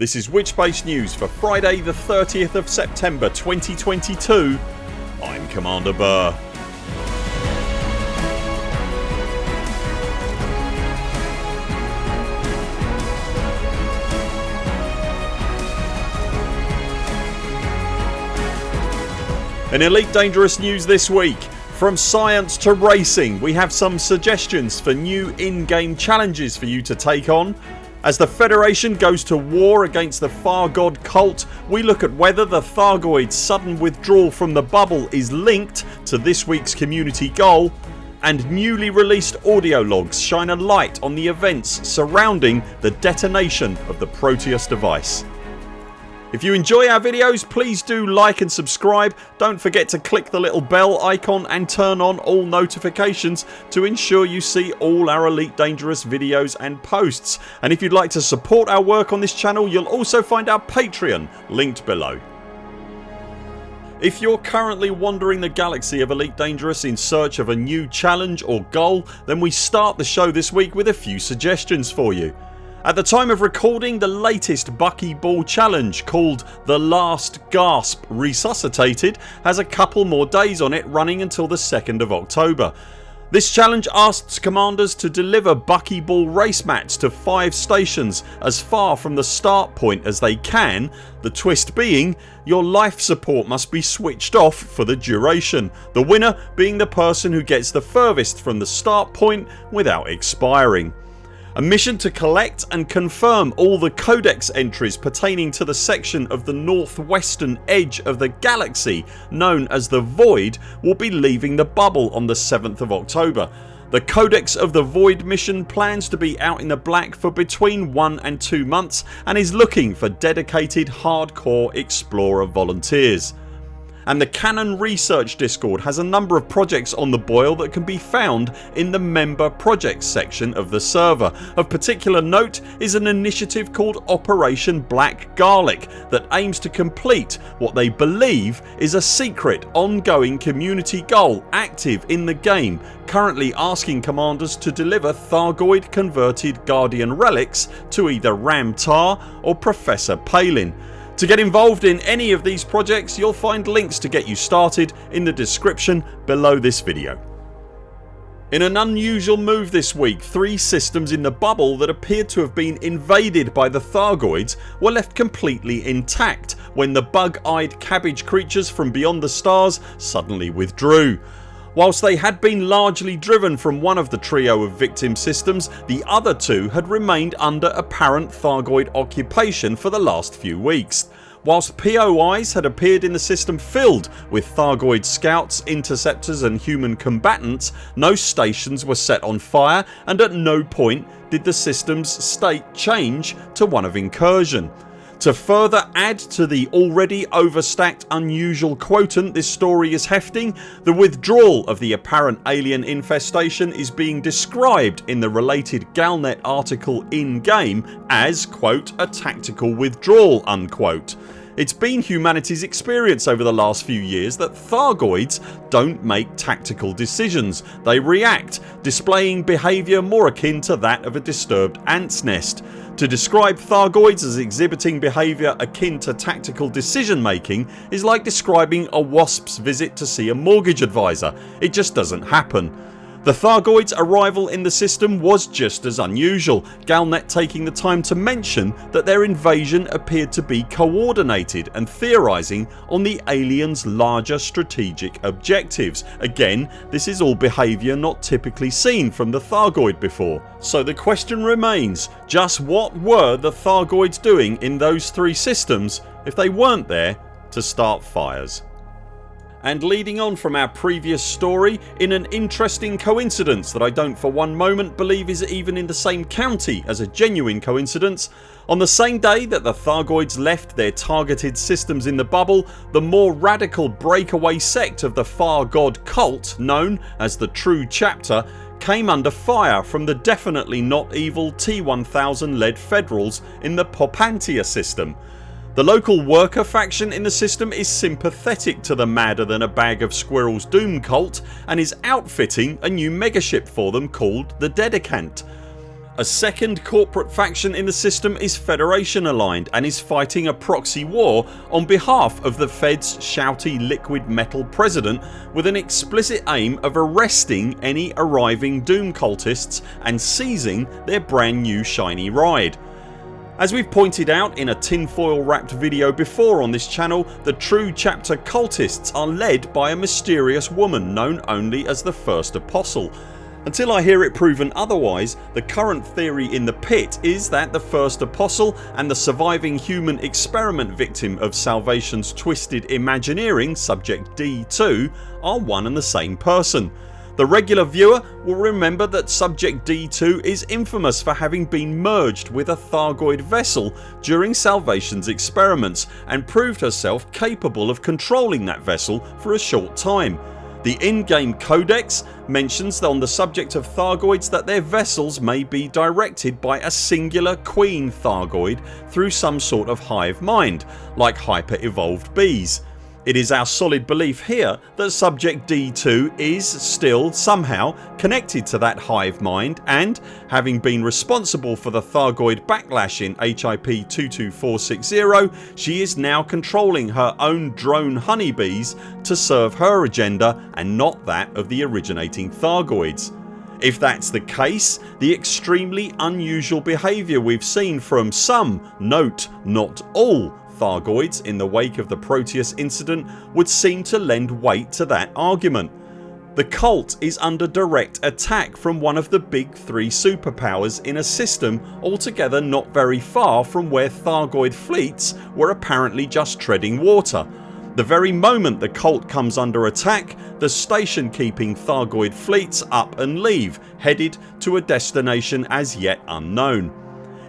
This is Witchbase News for Friday the 30th of September 2022 I'm Commander Burr. In Elite Dangerous news this week from science to racing we have some suggestions for new in-game challenges for you to take on. As the Federation goes to war against the Thargoid cult we look at whether the Thargoids sudden withdrawal from the bubble is linked to this weeks community goal and newly released audio logs shine a light on the events surrounding the detonation of the Proteus device. If you enjoy our videos please do like and subscribe. Don't forget to click the little bell icon and turn on all notifications to ensure you see all our Elite Dangerous videos and posts and if you'd like to support our work on this channel you'll also find our Patreon linked below. If you're currently wandering the galaxy of Elite Dangerous in search of a new challenge or goal then we start the show this week with a few suggestions for you. At the time of recording the latest Buckyball challenge called The Last Gasp Resuscitated has a couple more days on it running until the 2nd of October. This challenge asks commanders to deliver buckyball race mats to 5 stations as far from the start point as they can the twist being your life support must be switched off for the duration, the winner being the person who gets the furthest from the start point without expiring. A mission to collect and confirm all the codex entries pertaining to the section of the northwestern edge of the galaxy known as the Void will be leaving the bubble on the 7th of October. The Codex of the Void mission plans to be out in the black for between 1 and 2 months and is looking for dedicated hardcore explorer volunteers and the Canonn Research Discord has a number of projects on the boil that can be found in the member projects section of the server. Of particular note is an initiative called Operation Black Garlic that aims to complete what they believe is a secret ongoing community goal active in the game currently asking commanders to deliver Thargoid converted Guardian relics to either Ram Tah or Professor Palin. To get involved in any of these projects you'll find links to get you started in the description below this video. In an unusual move this week three systems in the bubble that appeared to have been invaded by the Thargoids were left completely intact when the bug eyed cabbage creatures from beyond the stars suddenly withdrew. Whilst they had been largely driven from one of the trio of victim systems the other two had remained under apparent Thargoid occupation for the last few weeks. Whilst POIs had appeared in the system filled with Thargoid scouts, interceptors and human combatants no stations were set on fire and at no point did the systems state change to one of incursion. To further add to the already overstacked unusual quotient this story is hefting the withdrawal of the apparent alien infestation is being described in the related Galnet article in game as quote a tactical withdrawal unquote. It's been humanity's experience over the last few years that Thargoids don't make tactical decisions. They react, displaying behaviour more akin to that of a disturbed ants nest. To describe Thargoids as exhibiting behaviour akin to tactical decision making is like describing a wasp's visit to see a mortgage advisor. It just doesn't happen. The Thargoids arrival in the system was just as unusual, Galnet taking the time to mention that their invasion appeared to be coordinated and theorising on the aliens larger strategic objectives. Again this is all behaviour not typically seen from the Thargoid before. So the question remains just what were the Thargoids doing in those three systems if they weren't there to start fires? And leading on from our previous story in an interesting coincidence that I don't for one moment believe is even in the same county as a genuine coincidence on the same day that the Thargoids left their targeted systems in the bubble the more radical breakaway sect of the Far God cult known as the True Chapter came under fire from the definitely not evil T1000 led Federals in the Popantia system the local worker faction in the system is sympathetic to the madder than a bag of squirrels doom cult and is outfitting a new megaship for them called the Dedicant. A second corporate faction in the system is Federation aligned and is fighting a proxy war on behalf of the Fed's shouty liquid metal president with an explicit aim of arresting any arriving Doom cultists and seizing their brand new shiny ride. As we've pointed out in a tinfoil wrapped video before on this channel the true chapter cultists are led by a mysterious woman known only as the First Apostle until I hear it proven otherwise the current theory in the pit is that the first apostle and the surviving human experiment victim of Salvation's twisted imagineering subject D2 are one and the same person. The regular viewer will remember that subject D2 is infamous for having been merged with a Thargoid vessel during Salvation's experiments and proved herself capable of controlling that vessel for a short time the in-game codex mentions on the subject of Thargoids that their vessels may be directed by a singular queen Thargoid through some sort of hive mind like hyper evolved bees. It is our solid belief here that subject D2 is still somehow connected to that hive mind and having been responsible for the Thargoid backlash in HIP 22460 she is now controlling her own drone honeybees to serve her agenda and not that of the originating Thargoids. If that's the case the extremely unusual behaviour we've seen from some, note not all Thargoids in the wake of the Proteus incident would seem to lend weight to that argument. The cult is under direct attack from one of the big three superpowers in a system altogether not very far from where Thargoid fleets were apparently just treading water. The very moment the cult comes under attack the station keeping Thargoid fleets up and leave headed to a destination as yet unknown.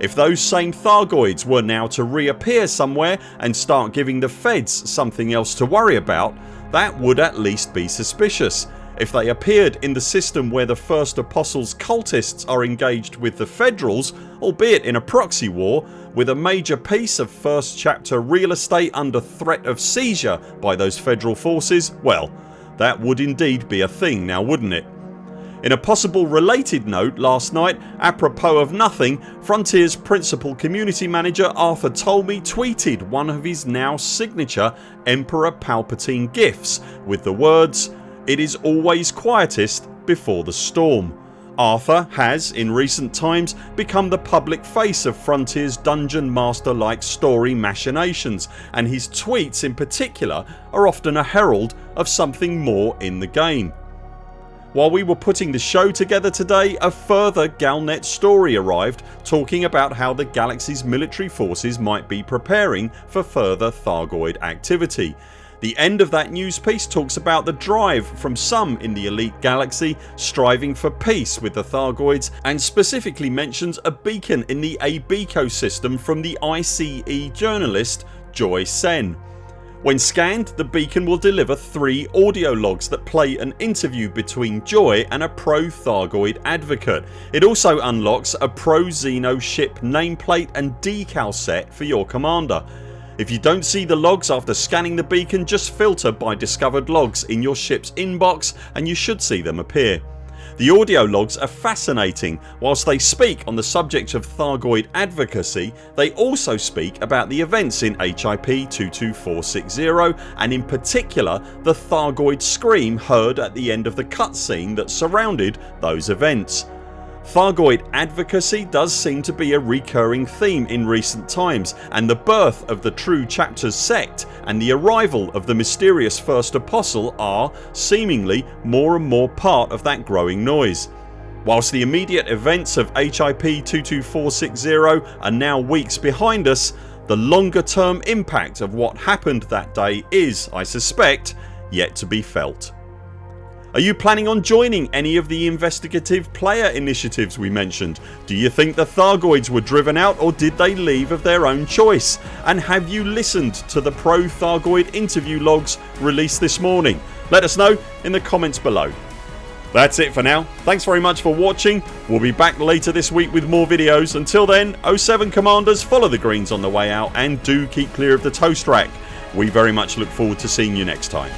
If those same Thargoids were now to reappear somewhere and start giving the feds something else to worry about that would at least be suspicious. If they appeared in the system where the First Apostles cultists are engaged with the Federals albeit in a proxy war with a major piece of first chapter real estate under threat of seizure by those federal forces well that would indeed be a thing now wouldn't it? In a possible related note last night apropos of nothing Frontiers principal community manager Arthur Tolmie tweeted one of his now signature Emperor Palpatine gifs with the words ...it is always quietest before the storm. Arthur has in recent times become the public face of Frontiers dungeon master like story machinations and his tweets in particular are often a herald of something more in the game. While we were putting the show together today a further Galnet story arrived talking about how the galaxy's military forces might be preparing for further Thargoid activity. The end of that news piece talks about the drive from some in the elite galaxy striving for peace with the Thargoids and specifically mentions a beacon in the ABECO system from the ICE journalist Joy Sen. When scanned the beacon will deliver 3 audio logs that play an interview between Joy and a pro Thargoid advocate. It also unlocks a pro Xeno ship nameplate and decal set for your commander. If you don't see the logs after scanning the beacon just filter by discovered logs in your ships inbox and you should see them appear. The audio logs are fascinating. Whilst they speak on the subject of Thargoid advocacy they also speak about the events in HIP 22460 and in particular the Thargoid scream heard at the end of the cutscene that surrounded those events. Thargoid advocacy does seem to be a recurring theme in recent times and the birth of the True Chapters sect and the arrival of the mysterious first apostle are, seemingly, more and more part of that growing noise. Whilst the immediate events of HIP 22460 are now weeks behind us the longer term impact of what happened that day is, I suspect, yet to be felt. Are you planning on joining any of the investigative player initiatives we mentioned? Do you think the Thargoids were driven out or did they leave of their own choice? And have you listened to the Pro Thargoid interview logs released this morning? Let us know in the comments below. That's it for now. Thanks very much for watching. We'll be back later this week with more videos. Until then 0 7 CMDRs follow the greens on the way out and do keep clear of the toast rack. We very much look forward to seeing you next time.